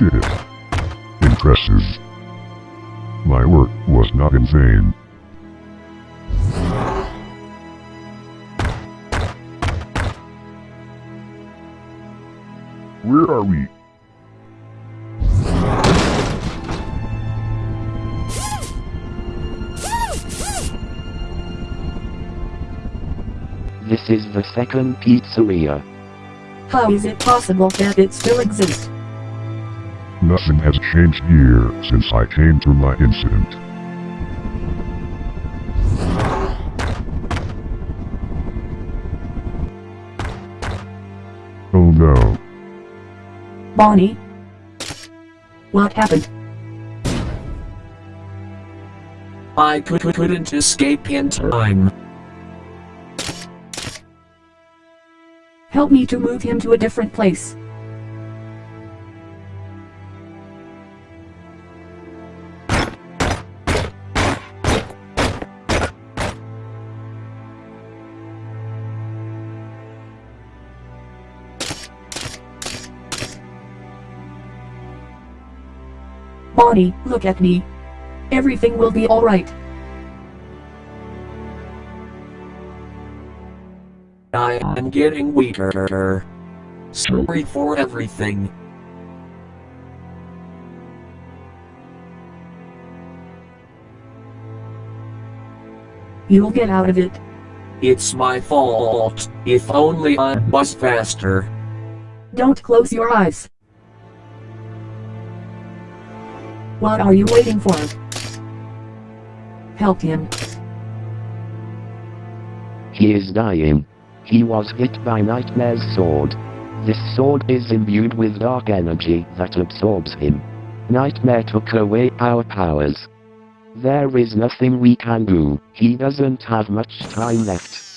did it. Impressive. My work was not in vain. Where are we? This is the second pizzeria. How is it possible that it still exists? Nothing has changed here since I came to my incident. Oh no. Bonnie? What happened? I could, couldn't escape in time. Help me to move him to a different place. Bonnie, look at me. Everything will be alright. I am getting weaker. Sorry for everything. You'll get out of it. It's my fault. If only I was faster. Don't close your eyes. What are you waiting for? Help him. He is dying. He was hit by Nightmare's sword. This sword is imbued with dark energy that absorbs him. Nightmare took away our powers. There is nothing we can do, he doesn't have much time left.